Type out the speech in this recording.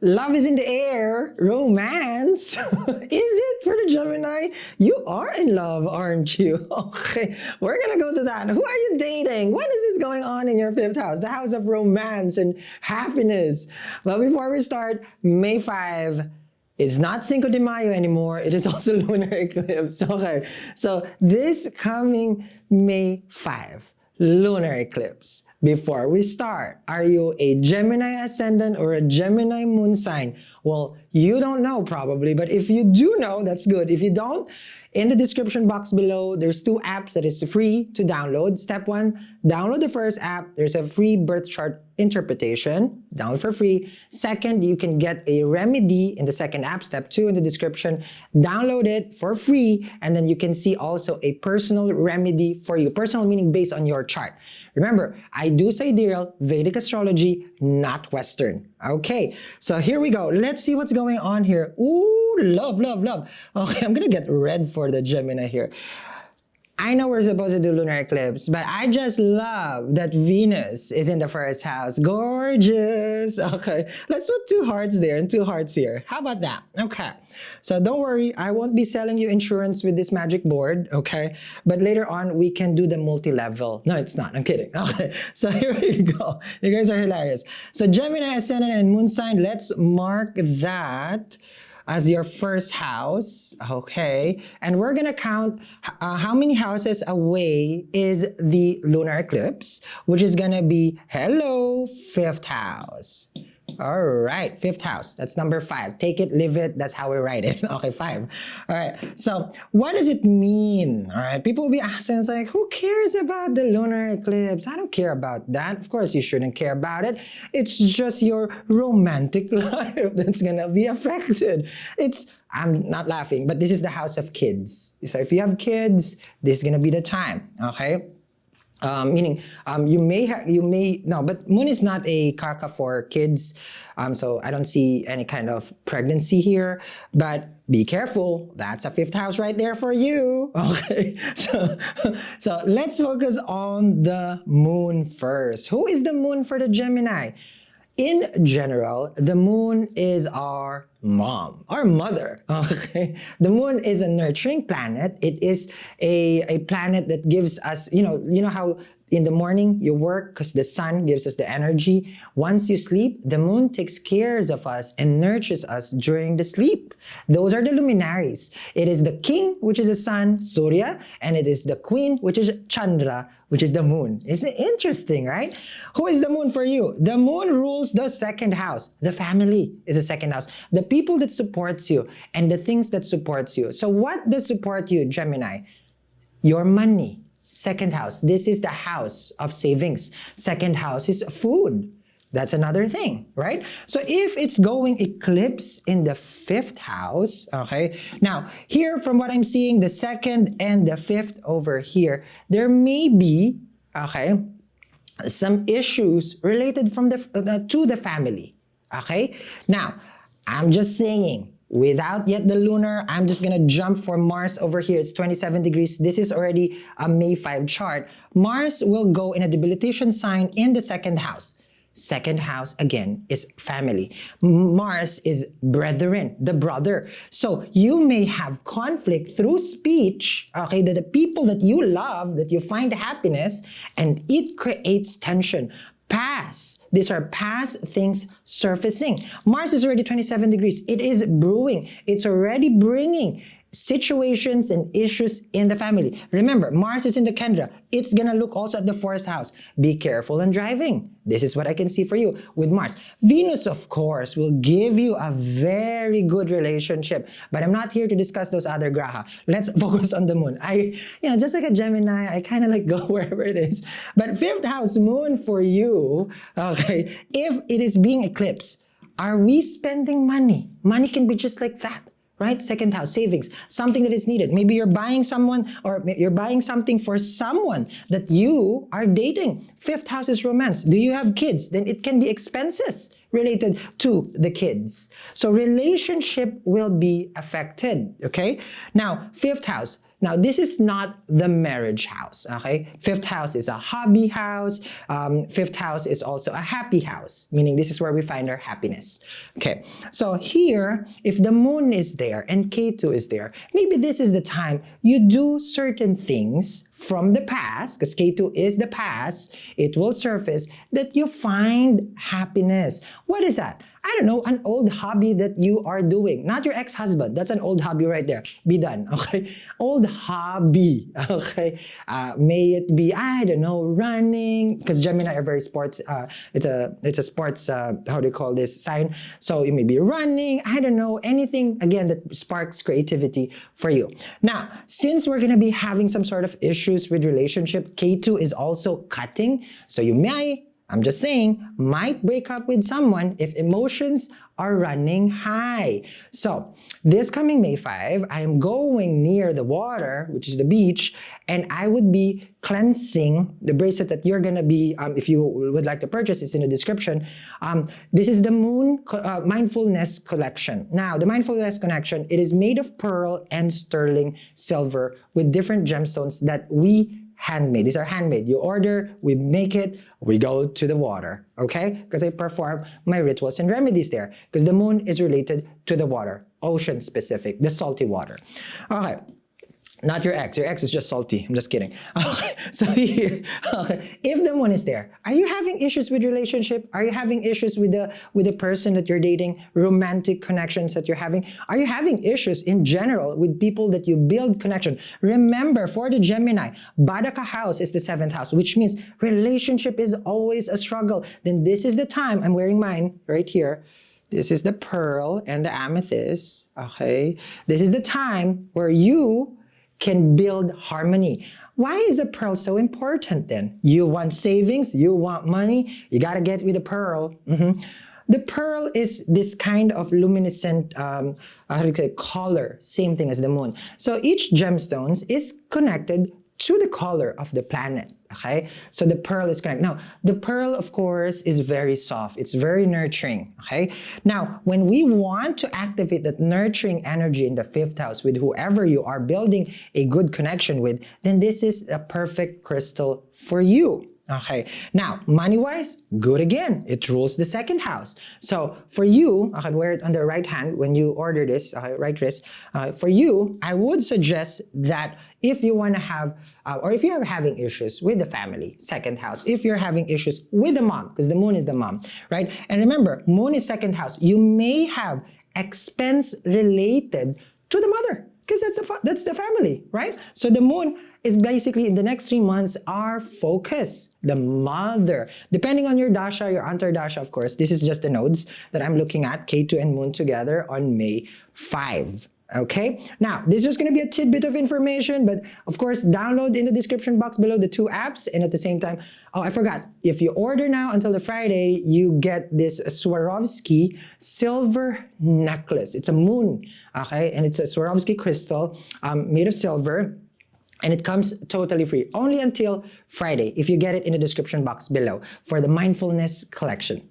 Love is in the air. Romance. is it for the Gemini? You are in love, aren't you? Okay, we're gonna go to that. Who are you dating? What is this going on in your fifth house? The house of romance and happiness. But before we start, May 5, it's not Cinco de Mayo anymore. It is also lunar eclipse. Okay, so this coming May 5, lunar eclipse. Before we start, are you a Gemini ascendant or a Gemini moon sign? Well, you don't know probably, but if you do know, that's good. If you don't, in the description box below, there's two apps that is free to download. Step one, download the first app. There's a free birth chart interpretation, download for free. Second, you can get a remedy in the second app, step two in the description. Download it for free, and then you can see also a personal remedy for you. Personal meaning based on your chart. Remember, I do say, sidereal Vedic astrology, not Western. Okay, so here we go. Let's see what's going on here. Ooh, love, love, love. Okay, I'm gonna get red for the Gemini here. I know we're supposed to do lunar eclipse, but I just love that Venus is in the first house. Gorgeous. Okay, let's put two hearts there and two hearts here. How about that? Okay, so don't worry, I won't be selling you insurance with this magic board, okay? But later on, we can do the multi-level. No, it's not. I'm kidding. Okay, so here we go. You guys are hilarious. So Gemini, Ascendant, and Moon sign, let's mark that as your first house, okay? And we're gonna count uh, how many houses away is the lunar eclipse, which is gonna be, hello, fifth house. All right, fifth house. That's number five. Take it, live it. That's how we write it. okay, five. All right. So what does it mean? All right. People will be asking, it's like, who cares about the lunar eclipse? I don't care about that. Of course, you shouldn't care about it. It's just your romantic life that's gonna be affected. It's I'm not laughing, but this is the house of kids. So if you have kids, this is gonna be the time. Okay. Um, meaning um, you may have you may no but moon is not a karka for kids. Um, so I don't see any kind of pregnancy here but be careful. That's a fifth house right there for you. Okay. So so let's focus on the moon first. Who is the moon for the Gemini in general, the moon is our mom, our mother, okay? The moon is a nurturing planet. It is a, a planet that gives us, you know, you know how in the morning you work because the sun gives us the energy. Once you sleep, the moon takes care of us and nurtures us during the sleep. Those are the luminaries. It is the king, which is the sun, Surya, and it is the queen, which is Chandra, which is the moon. Isn't it interesting, right? Who is the moon for you? The moon rules the second house. The family is the second house. The people that supports you and the things that supports you. So what does support you, Gemini? Your money, Second house, this is the house of savings. Second house is food. That's another thing, right? So if it's going eclipse in the fifth house, okay, now here from what I'm seeing, the second and the fifth over here, there may be, okay, some issues related from the uh, to the family, okay? Now, I'm just saying, without yet the lunar, I'm just gonna jump for Mars over here. It's 27 degrees. This is already a May 5 chart. Mars will go in a debilitation sign in the second house. Second house, again, is family. Mars is brethren, the brother. So you may have conflict through speech, okay, that the people that you love, that you find happiness, and it creates tension past. These are past things surfacing. Mars is already 27 degrees. It is brewing. It's already bringing situations and issues in the family. Remember, Mars is in the Kendra. It's gonna look also at the fourth house. Be careful in driving. This is what I can see for you with Mars. Venus, of course, will give you a very good relationship. But I'm not here to discuss those other graha. Let's focus on the moon. I, you know, just like a Gemini, I kind of like go wherever it is. But fifth house moon for you, okay, if it is being eclipsed, are we spending money? Money can be just like that right? Second house, savings, something that is needed. Maybe you're buying someone or you're buying something for someone that you are dating. Fifth house is romance. Do you have kids? Then it can be expenses related to the kids. So relationship will be affected, okay? Now, fifth house, Now, this is not the marriage house, okay? Fifth house is a hobby house. Um, fifth house is also a happy house, meaning this is where we find our happiness. Okay, so here, if the moon is there and Ketu is there, maybe this is the time you do certain things from the past, because Ketu is the past, it will surface that you find happiness. What is that? I don't know, an old hobby that you are doing. Not your ex-husband. That's an old hobby right there. Be done, okay? Old hobby, okay? Uh, may it be, I don't know, running, because Gemini are very sports, uh, it's a it's a sports, uh, how do you call this, sign. So you may be running, I don't know, anything, again, that sparks creativity for you. Now, since we're going to be having some sort of issues with relationship, Ketu is also cutting. So you may I'm just saying, might break up with someone if emotions are running high. So this coming May 5, I am going near the water, which is the beach, and I would be cleansing the bracelet that you're gonna be, um, if you would like to purchase, it's in the description. Um, this is the Moon uh, Mindfulness Collection. Now, the Mindfulness Collection, it is made of pearl and sterling silver with different gemstones that we handmade. These are handmade. You order, we make it, we go to the water, okay? Because I perform my rituals and remedies there. Because the moon is related to the water, ocean specific, the salty water. Okay, not your ex. Your ex is just salty. I'm just kidding. Okay. So here, okay. if the one is there, are you having issues with relationship? Are you having issues with the with the person that you're dating? Romantic connections that you're having? Are you having issues in general with people that you build connection? Remember, for the Gemini, Badaka house is the seventh house, which means relationship is always a struggle. Then this is the time. I'm wearing mine right here. This is the pearl and the amethyst. Okay. This is the time where you can build harmony. Why is a pearl so important then? You want savings, you want money, you gotta get with a pearl. Mm -hmm. The pearl is this kind of luminescent um, color, same thing as the moon. So each gemstones is connected to the color of the planet. Okay, so the pearl is connected. Now, the pearl, of course, is very soft. It's very nurturing. Okay, now when we want to activate that nurturing energy in the fifth house with whoever you are building a good connection with, then this is a perfect crystal for you. Okay, now money-wise, good again. It rules the second house. So for you, I can wear it on the right hand when you order this, uh, right wrist. Uh, for you, I would suggest that if you want to have, uh, or if you're having issues with the family, second house, if you're having issues with the mom, because the moon is the mom, right? And remember, moon is second house. You may have expense related to the mother because that's that's the family, right? So the moon is basically in the next three months our focus, the mother. Depending on your dasha, your antardasha, of course, this is just the nodes that I'm looking at, Ketu and moon together on May 5. Okay, now this is going to be a tidbit of information, but of course, download in the description box below the two apps. And at the same time, oh, I forgot, if you order now until the Friday, you get this Swarovski silver necklace. It's a moon, okay, and it's a Swarovski crystal um, made of silver. And it comes totally free, only until Friday, if you get it in the description box below for the Mindfulness Collection.